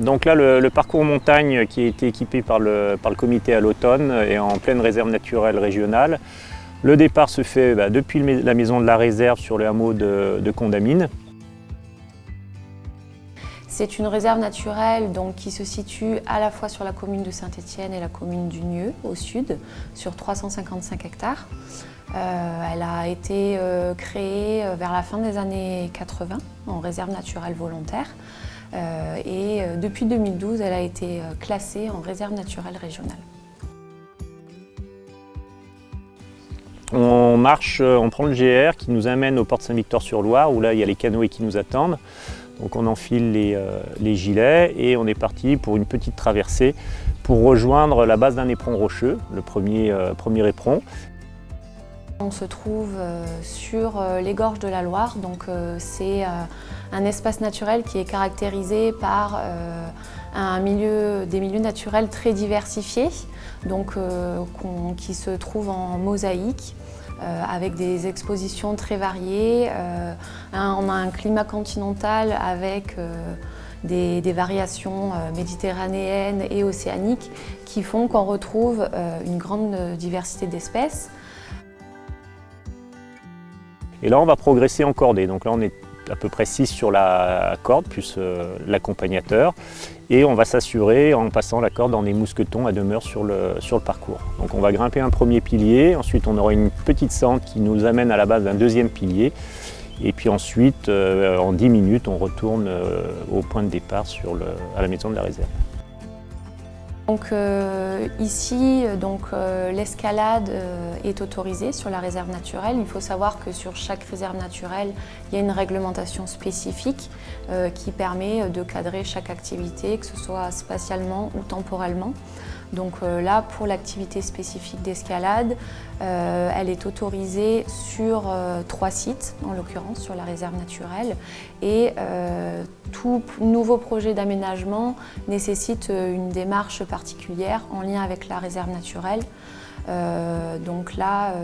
Donc là, le, parcours montagne qui a été équipé par le, comité à l'automne est en pleine réserve naturelle régionale. Le départ se fait bah, depuis la maison de la réserve sur le hameau de, de Condamine. C'est une réserve naturelle donc, qui se situe à la fois sur la commune de Saint-Étienne et la commune du Nieu, au sud, sur 355 hectares. Euh, elle a été euh, créée euh, vers la fin des années 80 en réserve naturelle volontaire. Et depuis 2012, elle a été classée en réserve naturelle régionale. On marche, on prend le GR qui nous amène au port de Saint-Victor-sur-Loire où là il y a les canoës qui nous attendent. Donc on enfile euh, les, gilets et on est parti pour une petite traversée pour rejoindre la base d'un éperon rocheux, le premier, euh, premier éperon. On se trouve euh, sur les gorges de la Loire, donc c'est un espace naturel qui est caractérisé par des milieux naturels très diversifiés, donc, qui se trouvent en mosaïque. Euh, avec des expositions très variées. Euh, on a un climat continental avec euh, des, variations méditerranéennes et océaniques qui font qu'on retrouve une grande diversité d'espèces. Et là, on va progresser en cordée. Donc là, on est à peu près 6 sur la corde, plus l'accompagnateur. Et on va s'assurer en passant la corde dans des mousquetons à demeure sur le, parcours. Donc on va grimper un premier pilier, ensuite on aura une petite sente qui nous amène à la base d'un deuxième pilier. Et puis ensuite, euh, en 10 minutes, on retourne euh, au point de départ sur à la maison de la réserve. Donc, euh, ici, l'escalade est autorisée sur la réserve naturelle. Il faut savoir que sur chaque réserve naturelle, il y a une réglementation spécifique qui permet de cadrer chaque activité, que ce soit spatialement ou temporellement. Donc euh, là, pour l'activité spécifique d'escalade, euh, elle est autorisée sur euh, trois sites, en l'occurrence sur la réserve naturelle. Et tout nouveau projet d'aménagement nécessite une démarche particulière en lien avec la réserve naturelle. donc là,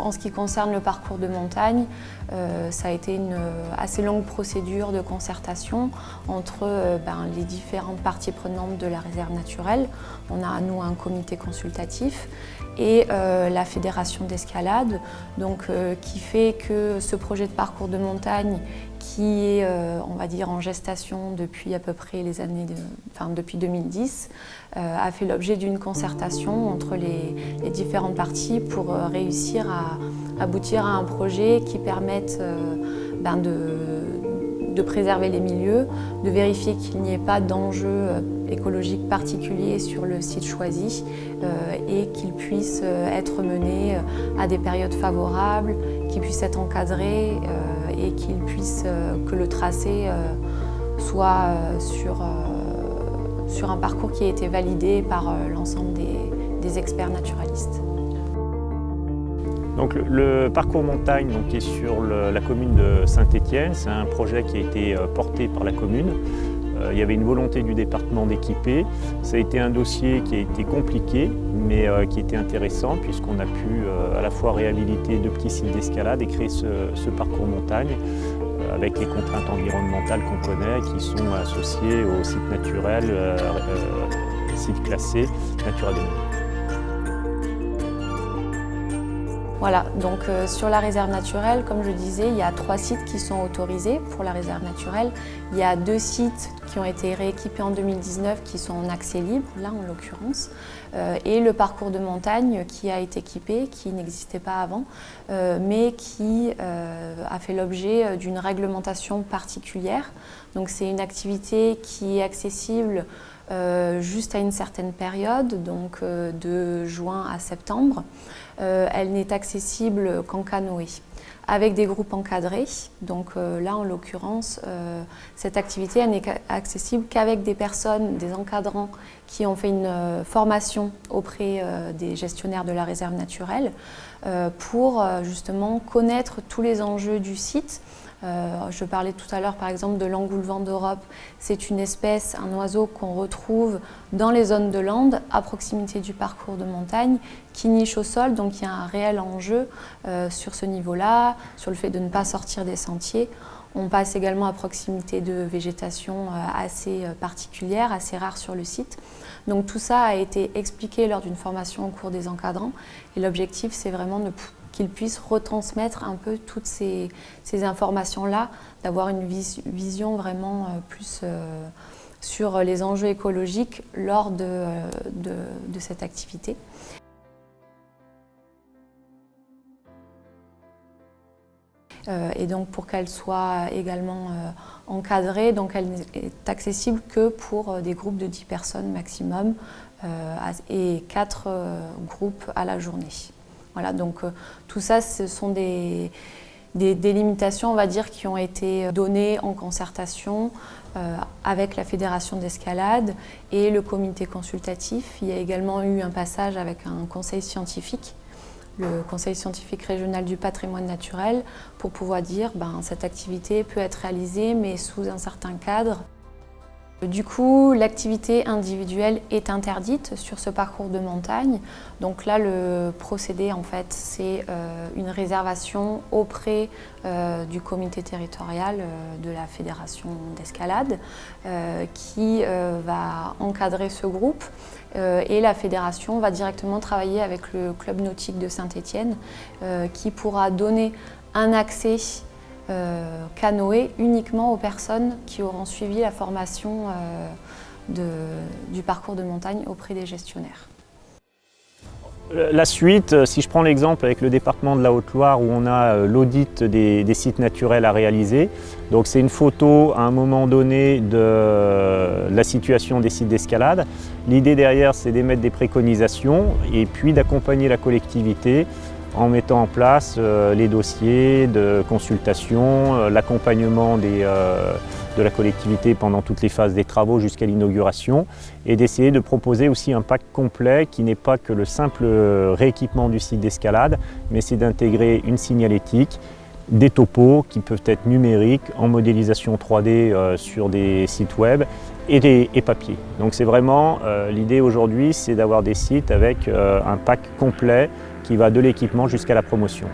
en ce qui concerne le parcours de montagne, euh, ça a été une assez longue procédure de concertation entre euh, ben, les différentes parties prenantes de la réserve naturelle. On a à nous un comité consultatif et euh, la fédération d'escalade, qui fait que ce projet de parcours de montagne qui est, on va dire, en gestation depuis à peu près les années, enfin depuis 2010, a fait l'objet d'une concertation entre les, différentes parties pour réussir à aboutir à un projet qui permette euh, ben de, préserver les milieux, de vérifier qu'il n'y ait pas d'enjeux euh, écologiques particuliers sur le site choisi euh, et qu'il puisse être mené à des périodes favorables, qu'il puisse être encadré et qu'il puisse, que le tracé soit sur, sur un parcours qui a été validé par l'ensemble des experts naturalistes. Donc le, parcours montagne donc, est sur la commune de Saint-Étienne. C'est un projet qui a été euh, porté par la commune. Euh, il y avait une volonté du département d'équiper. Ça a été un dossier qui a été compliqué, mais euh, qui était intéressant puisqu'on a pu à la fois réhabiliter deux petits sites d'escalade et créer ce, parcours montagne avec les contraintes environnementales qu'on connaît qui sont associées aux sites naturels, sites classés, Natura 2000. Voilà, donc euh, sur la réserve naturelle, comme je disais, il y a trois sites qui sont autorisés pour la réserve naturelle. Il y a deux sites qui ont été rééquipés en 2019 qui sont en accès libre, là en l'occurrence, euh, et le parcours de montagne qui a été équipé, qui n'existait pas avant, euh, mais qui a fait l'objet d'une réglementation particulière. Donc c'est une activité qui est accessible juste à une certaine période, donc de juin à septembre. Euh, elle n'est accessible qu'en canoë avec des groupes encadrés. Donc euh, là, en l'occurrence, euh, cette activité n'est accessible qu'avec des personnes, des encadrants qui ont fait une formation auprès des gestionnaires de la réserve naturelle pour justement connaître tous les enjeux du site, euh, je parlais tout à l'heure par exemple de l'engoulevent d'Europe. C'est une espèce, un oiseau qu'on retrouve dans les zones de lande, à proximité du parcours de montagne, qui niche au sol, donc il y a un réel enjeu euh, sur ce niveau-là, sur le fait de ne pas sortir des sentiers. On passe également à proximité de végétation assez particulière, assez rare sur le site. Donc tout ça a été expliqué lors d'une formation au cours des encadrants et l'objectif c'est vraiment de qu'ils puissent retransmettre un peu toutes ces, informations-là, d'avoir une vision vraiment euh, plus euh, sur les enjeux écologiques lors de, euh, cette activité. et donc pour qu'elle soit également encadrée, donc elle n'est accessible que pour des groupes de 10 personnes maximum et 4 groupes à la journée. Voilà, donc euh, tout ça, ce sont des, limitations, on va dire, qui ont été données en concertation euh, avec la Fédération d'escalade et le comité consultatif. Il y a également eu un passage avec un conseil scientifique, le conseil scientifique régional du patrimoine naturel, pour pouvoir dire ben, cette activité peut être réalisée, mais sous un certain cadre. Du coup, l'activité individuelle est interdite sur ce parcours de montagne. Donc là, le procédé, en fait, c'est euh, une réservation auprès euh, du comité territorial euh, de la fédération d'escalade qui va encadrer ce groupe et la fédération va directement travailler avec le club nautique de Saint-Étienne qui pourra donner un accès euh, canoë uniquement aux personnes qui auront suivi la formation euh, du parcours de montagne auprès des gestionnaires. La suite, euh, si je prends l'exemple avec le département de la Haute-Loire où on a l'audit des, sites naturels à réaliser, donc c'est une photo à un moment donné de la situation des sites d'escalade. L'idée derrière c'est d'émettre des préconisations et puis d'accompagner la collectivité en mettant en place euh, les dossiers de consultation, euh, l'accompagnement euh, de la collectivité pendant toutes les phases des travaux jusqu'à l'inauguration et d'essayer de proposer aussi un pack complet qui n'est pas que le simple rééquipement du site d'escalade, mais c'est d'intégrer une signalétique, des topos qui peuvent être numériques, en modélisation 3D sur des sites web et, des, et papier. Donc c'est vraiment, l'idée aujourd'hui, c'est d'avoir des sites avec un pack complet qui va de l'équipement jusqu'à la promotion.